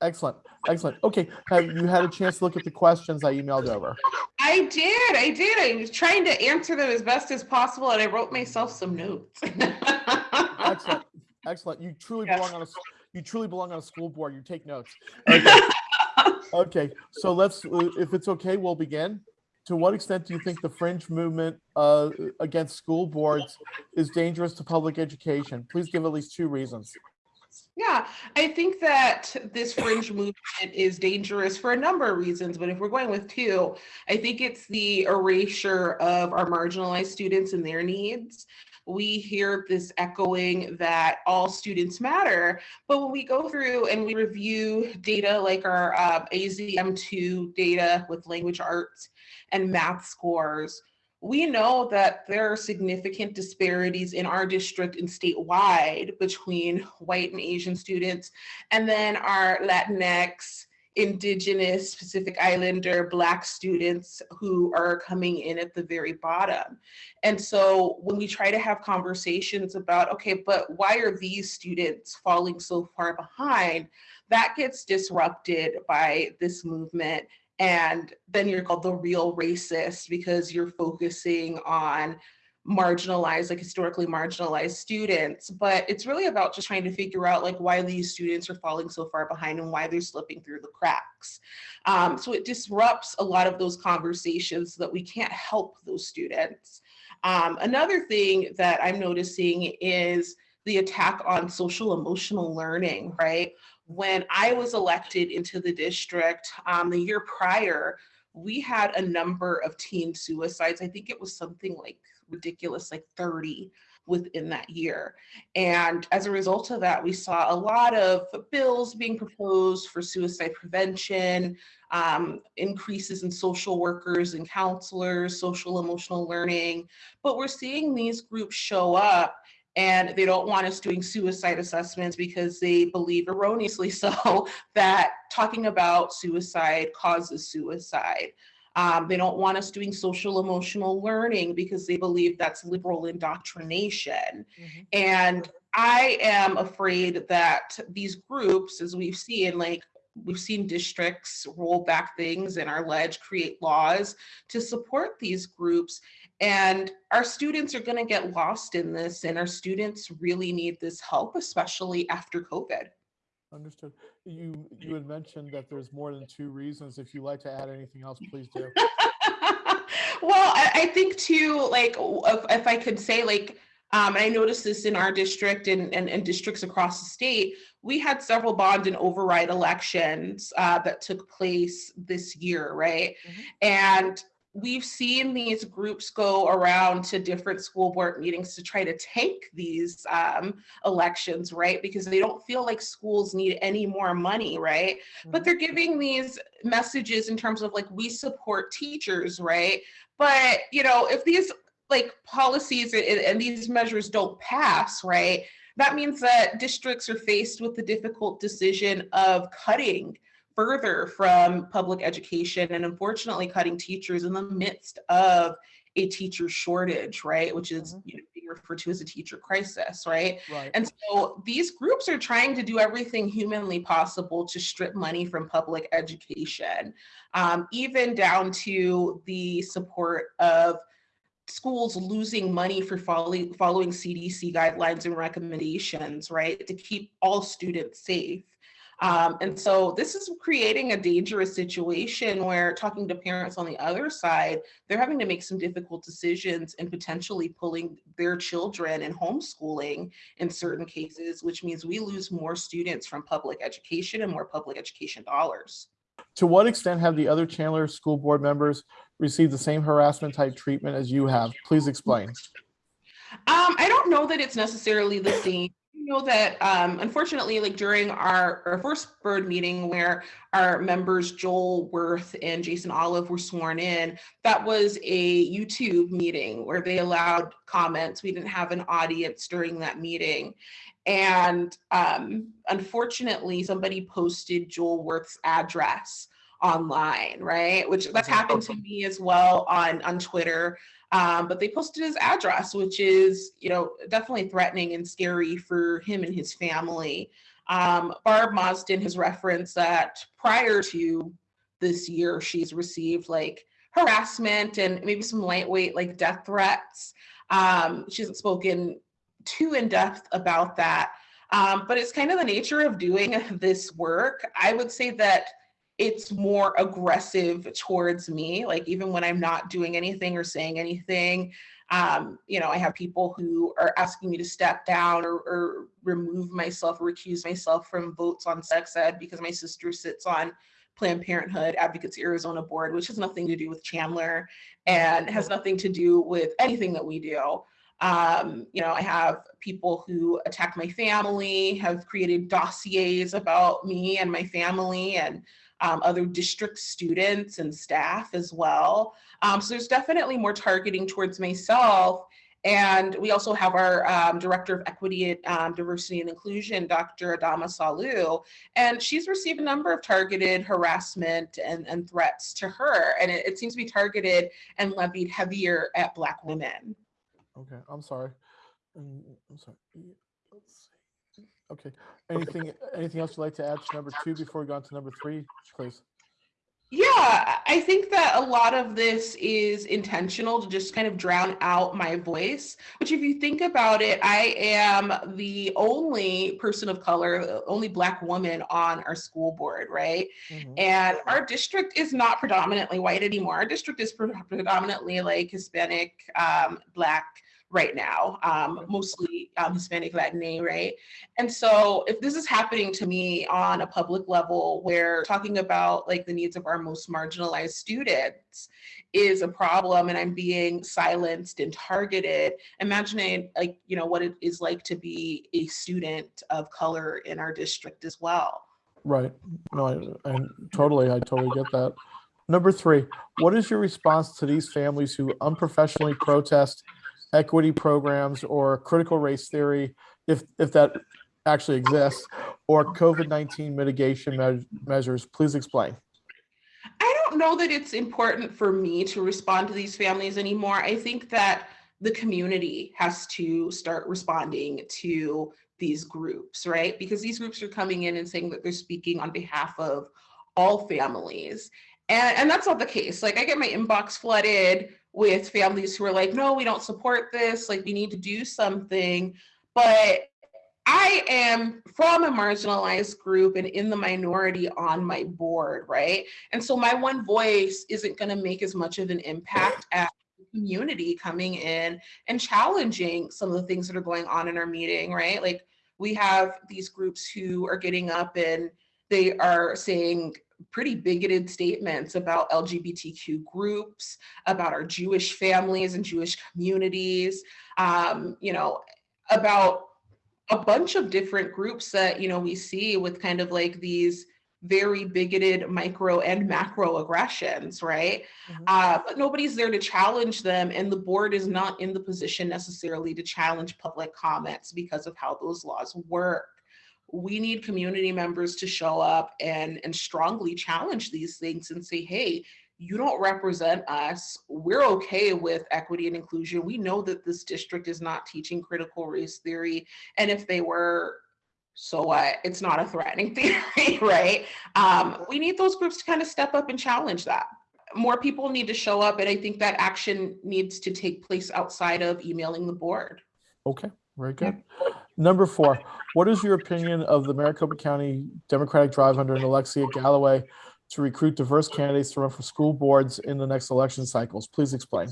Excellent, excellent. Okay, have you had a chance to look at the questions I emailed over? I did, I did. I was trying to answer them as best as possible and I wrote myself some notes. Excellent, excellent. You truly Yes. belong on a, you truly belong on a school board. You take notes. Okay, okay. So let's, uh, if it's okay, we'll begin. To what extent do you think the fringe movement uh, against school boards is dangerous to public education? Please give at least two reasons. Yeah, I think that this fringe movement is dangerous for a number of reasons, but if we're going with two, I think it's the erasure of our marginalized students and their needs. We hear this echoing that all students matter, but when we go through and we review data like our uh, AZM2 data with language arts and math scores, we know that there are significant disparities in our district and statewide between white and Asian students, and then our Latinx, Indigenous, Pacific Islander, Black students who are coming in at the very bottom. And so when we try to have conversations about, okay, but why are these students falling so far behind? That gets disrupted by this movement and then you're called the real racist because you're focusing on marginalized like historically marginalized students. But it's really about just trying to figure out like why these students are falling so far behind and why they're slipping through the cracks. Um, so it disrupts a lot of those conversations so that we can't help those students. Um, another thing that i'm noticing is the attack on social emotional learning right when I was elected into the district um, the year prior, we had a number of teen suicides. I think it was something like ridiculous, like 30 within that year. And as a result of that, we saw a lot of bills being proposed for suicide prevention, um, increases in social workers and counselors, social emotional learning. But we're seeing these groups show up and they don't want us doing suicide assessments because they believe erroneously so that talking about suicide causes suicide. Um, they don't want us doing social emotional learning because they believe that's liberal indoctrination. And I am afraid that these groups, as we've seen, like we've seen districts roll back things and our ledge create laws to support these groups and our students are going to get lost in this and our students really need this help especially after covid Understood. You, you had mentioned that there's more than two reasons. If you'd like to add anything else, please do. well I, I think too like if, if i could say like um, and i noticed this in our district and, and, and districts across the state. We had several bond and override elections uh, that took place this year right? Mhm. and we've seen these groups go around to different school board meetings to try to tank these um, elections right? Because they don't feel like schools need any more money right? But Mhm. they're giving these messages in terms of like we support teachers right? But you know if these like policies and, and these measures don't pass right that means that districts are faced with the difficult decision of cutting further from public education and unfortunately cutting teachers in the midst of a teacher shortage right which is Mhm. you know, being referred to as a teacher crisis right Right. and so these groups are trying to do everything humanly possible to strip money from public education, um, even down to the support of schools losing money for following, following CDC guidelines and recommendations, right, to keep all students safe. Um, and so this is creating a dangerous situation where talking to parents on the other side, they're having to make some difficult decisions and potentially pulling their children and homeschooling in certain cases, which means we lose more students from public education and more public education dollars. To what extent have the other Chandler School Board members received the same harassment type treatment as you have? Please explain. Um, I don't know that it's necessarily the same. I know that um, unfortunately, like during our, our first bird meeting where our members Joel Wirth and Jason Olive were sworn in, that was a YouTube meeting where they allowed comments. We didn't have an audience during that meeting. And um, unfortunately, somebody posted Joel Wirth's address online, right? Which that's happened to me as well on on Twitter. Um, but they posted his address, which is, you know, definitely threatening and scary for him and his family. Um, Barb Mozdzen has referenced that prior to this year, she's received like harassment and maybe some lightweight like death threats. Um, she hasn't spoken too in depth about that, um, but it's kind of the nature of doing this work. I would say that it's more aggressive towards me, like even when I'm not doing anything or saying anything. Um, you know, I have people who are asking me to step down or, or remove myself, or recuse myself from votes on sex ed because my sister sits on Planned Parenthood Advocates Arizona Board, which has nothing to do with Chandler and has nothing to do with anything that we do. Um, you know, I have people who attack my family, have created dossiers about me and my family and um, other district students and staff as well. Um, so there's definitely more targeting towards myself. And we also have our um, Director of Equity, um, Diversity and Inclusion, Dr. Adama Sallu, and she's received a number of targeted harassment and, and threats to her. And it, it seems to be targeted and levied heavier at Black women. Okay, I'm sorry. Mm, I'm sorry. Let's see. Okay, anything, anything else you'd like to add to number two before we go on to number three, please? Yeah, I think that a lot of this is intentional to just kind of drown out my voice. Which, if you think about it, I am the only person of color, the only Black woman on our school board, right? Mhm. And our district is not predominantly white anymore. Our district is predominantly like Hispanic, um, Black right now, um, mostly um, Hispanic, Latin, right? And so if this is happening to me on a public level where talking about like the needs of our most marginalized students is a problem and I'm being silenced and targeted, imagining like, you know, what it is like to be a student of color in our district as well. Right. No, I, I totally, I totally get that. Number three, what is your response to these families who unprofessionally protest equity programs or critical race theory, if, if that actually exists, or COVID-19 mitigation me- measures? Please explain. I don't know that it's important for me to respond to these families anymore. I think that the community has to start responding to these groups, right? Because these groups are coming in and saying that they're speaking on behalf of all families. And, and that's not the case. Like I get my inbox flooded with families who are like, no, we don't support this. Like we need to do something. But I am from a marginalized group and in the minority on my board, right? And so my one voice isn't going to make as much of an impact as the community coming in and challenging some of the things that are going on in our meeting, right? Like we have these groups who are getting up and they are saying pretty bigoted statements about LGBTQ groups, about our Jewish families and Jewish communities, um, you know, about a bunch of different groups that, you know, we see with kind of like these very bigoted micro and macro aggressions, right? Mhm. Uh, but nobody's there to challenge them, and the board is not in the position necessarily to challenge public comments because of how those laws work we need community members to show up and and strongly challenge these things and say hey you don't represent us. We're okay with equity and inclusion. We know that this district is not teaching critical race theory. And if they were so what? It's not a threatening theory right? Um, we need those groups to kind of step up and challenge that. More people need to show up and i think that action needs to take place outside of emailing the board. Okay, very good. Number four, what is your opinion of the Maricopa County Democratic Drive under Alexia Galloway to recruit diverse candidates to run for school boards in the next election cycles? Please explain.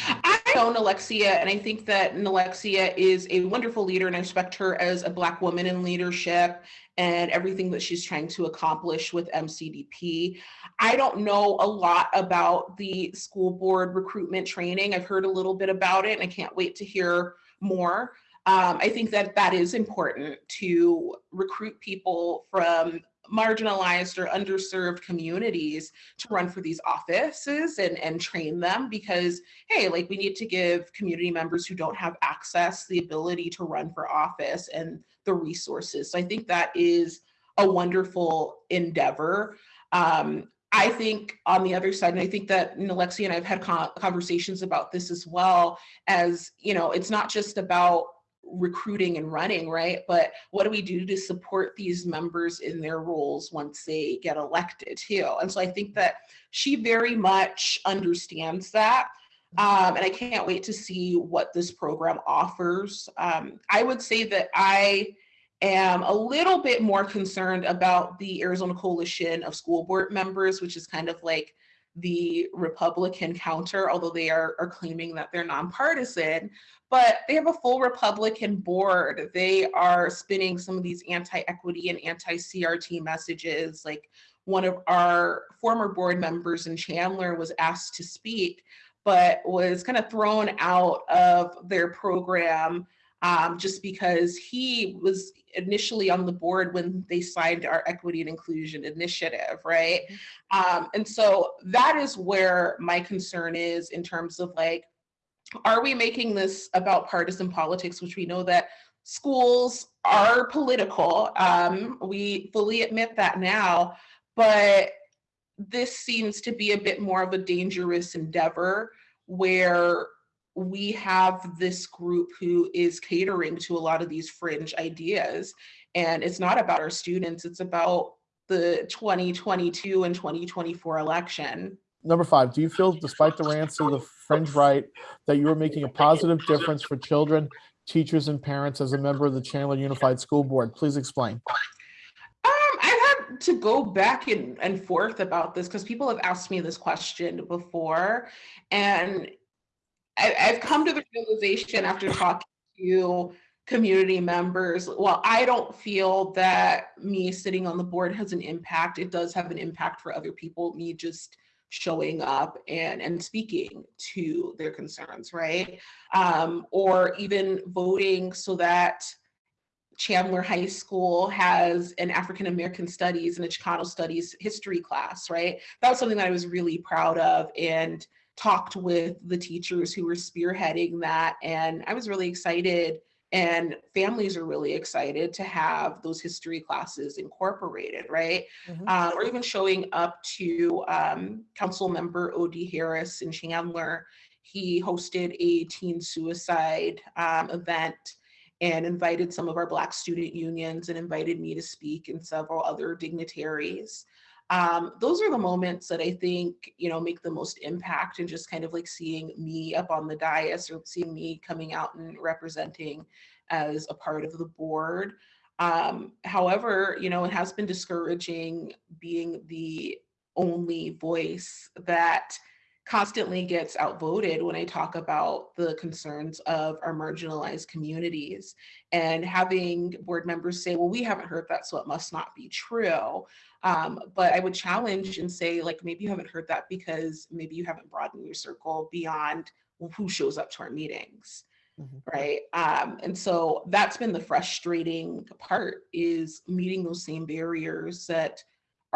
I know Alexia, and I think that Alexia is a wonderful leader, and I respect her as a Black woman in leadership and everything that she's trying to accomplish with MCDP. I don't know a lot about the school board recruitment training. I've heard a little bit about it, and I can't wait to hear more. Um, I think that that is important to recruit people from marginalized or underserved communities to run for these offices and, and train them because, hey, like we need to give community members who don't have access the ability to run for office and the resources. So I think that is a wonderful endeavor. Um, I think on the other side, and I think that Alexia and I've had conversations about this as well, as you know, it's not just about recruiting and running, right? But what do we do to support these members in their roles once they get elected too? And so I think that she very much understands that. Um, and I can't wait to see what this program offers. Um, I would say that I am a little bit more concerned about the Arizona Coalition of School Board Members, which is kind of like the Republican counter, although they are, are claiming that they're nonpartisan, but they have a full Republican board. They are spinning some of these anti-equity and anti-CRT messages. Like one of our former board members in Chandler was asked to speak, but was kind of thrown out of their program um, just because he was initially on the board when they signed our equity and inclusion initiative, right? Mm-hmm. Um, and so that is where my concern is in terms of like, are we making this about partisan politics, which we know that schools are political. Um, we fully admit that now, but this seems to be a bit more of a dangerous endeavor where we have this group who is catering to a lot of these fringe ideas. And it's not about our students, it's about the 2022 and 2024 election. Number five, do you feel, despite the rants of the fringe right, that you are making a positive difference for children, teachers, and parents as a member of the Chandler Unified School Board? Please explain. Um, to go back and, and forth about this because people have asked me this question before. And I, have come to the realization after talking to community members, well, I don't feel that me sitting on the board has an impact. It does have an impact for other people, me just showing up and, and speaking to their concerns, right? Um, or even voting so that Chandler High School has an African American Studies and a Chicano Studies history class, right? That was something that I was really proud of. And talked with the teachers who were spearheading that. And I was really excited and families are really excited to have those history classes incorporated, right? Mm -hmm. or even showing up to um, council member O.D. Harris in Chandler. He hosted a teen suicide um, event and invited some of our Black student unions and invited me to speak and several other dignitaries um, those are the moments that I think, you know, make the most impact and just kind of like seeing me up on the dais or seeing me coming out and representing as a part of the board. Um, however, you know, it has been discouraging being the only voice that constantly gets outvoted when I talk about the concerns of our marginalized communities and having board members say, well, we haven't heard that, so it must not be true. Um, but I would challenge and say, like, maybe you haven't heard that because maybe you haven't broadened your circle beyond who shows up to our meetings. Mm -hmm. Right. Um, and so that's been the frustrating part is meeting those same barriers that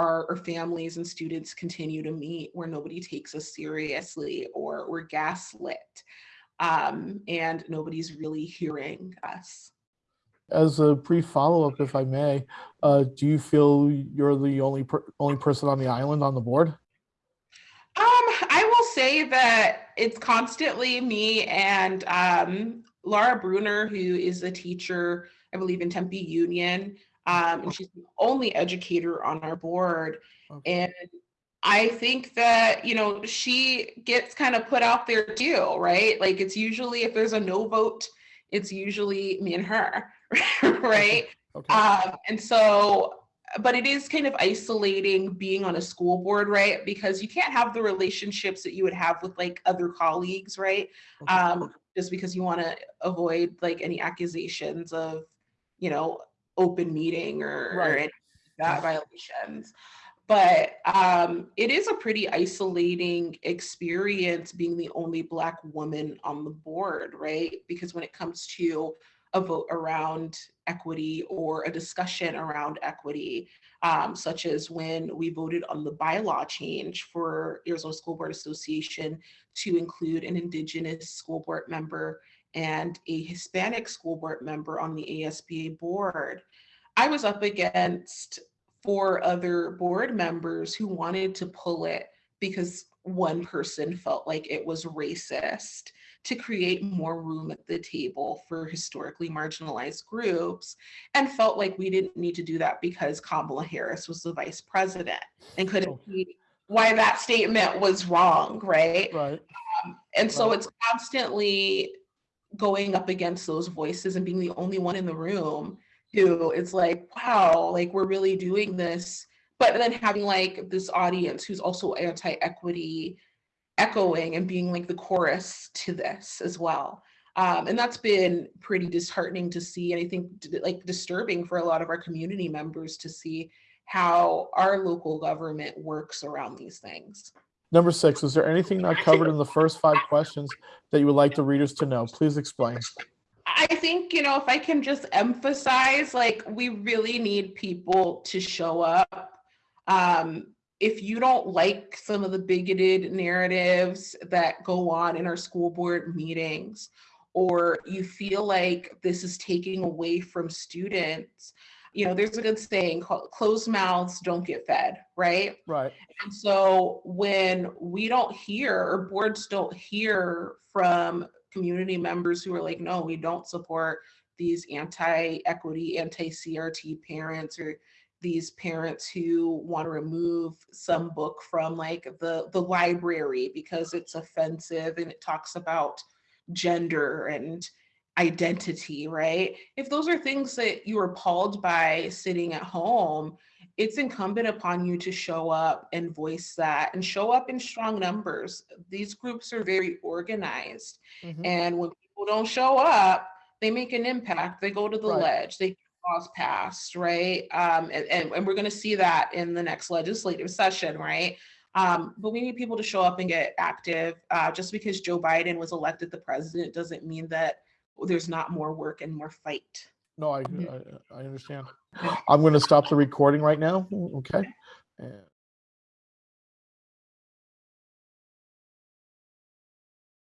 our, our, families and students continue to meet where nobody takes us seriously or we're gaslit um, and nobody's really hearing us. As a brief follow-up, if I may, uh, do you feel you're the only per only person on the island on the board? Um, I will say that it's constantly me and um, Laura Bruner, who is a teacher, I believe in Tempe Union, um, and she's the only educator on our board. Okay. And I think that, you know, she gets kind of put out there too, right? Like it's usually, if there's a no vote, it's usually me and her, right? Okay. Um, and so, but it is kind of isolating being on a school board, right? Because you can't have the relationships that you would have with like other colleagues, right? Okay. Um, just because you want to avoid like any accusations of, you know, open meeting or, right. or that violations. But um, it is a pretty isolating experience being the only Black woman on the board, right? Because when it comes to a vote around equity or a discussion around equity, um, such as when we voted on the bylaw change for Arizona School Board Association to include an Indigenous school board member and a Hispanic school board member on the ASBA board. I was up against four other board members who wanted to pull it because one person felt like it was racist to create more room at the table for historically marginalized groups and felt like we didn't need to do that because Kamala Harris was the vice president and couldn't Oh. see why that statement was wrong, right? Right. Um, and so Right. it's constantly going up against those voices and being the only one in the room who it's like, wow, like we're really doing this. But then having like this audience who's also anti equity echoing and being like the chorus to this as well. Um, and that's been pretty disheartening to see. And I think like disturbing for a lot of our community members to see how our local government works around these things. Number six, is there anything not covered in the first five questions that you would like the readers to know? Please explain. I think, you know, if I can just emphasize, like, we really need people to show up. Um, if you don't like some of the bigoted narratives that go on in our school board meetings, or you feel like this is taking away from students, you know, there's a good saying called closed mouths don't get fed, right? Right. And so when we don't hear or boards don't hear from community members who are like, no, we don't support these anti-equity, anti-CRT parents or these parents who want to remove some book from like the the library because it's offensive and it talks about gender and identity, right? If those are things that you are appalled by sitting at home, it's incumbent upon you to show up and voice that and show up in strong numbers. These groups are very organized. Mhm. And when people don't show up, they make an impact. They go to the Right. ledge, they get laws passed, right? Um, and, and, and we're going to see that in the next legislative session, right? Um, but we need people to show up and get active. Uh, just because Joe Biden was elected the president doesn't mean that there's not more work and more fight. No, I, Mhm. I, I understand. I'm going to stop the recording right now. Okay. And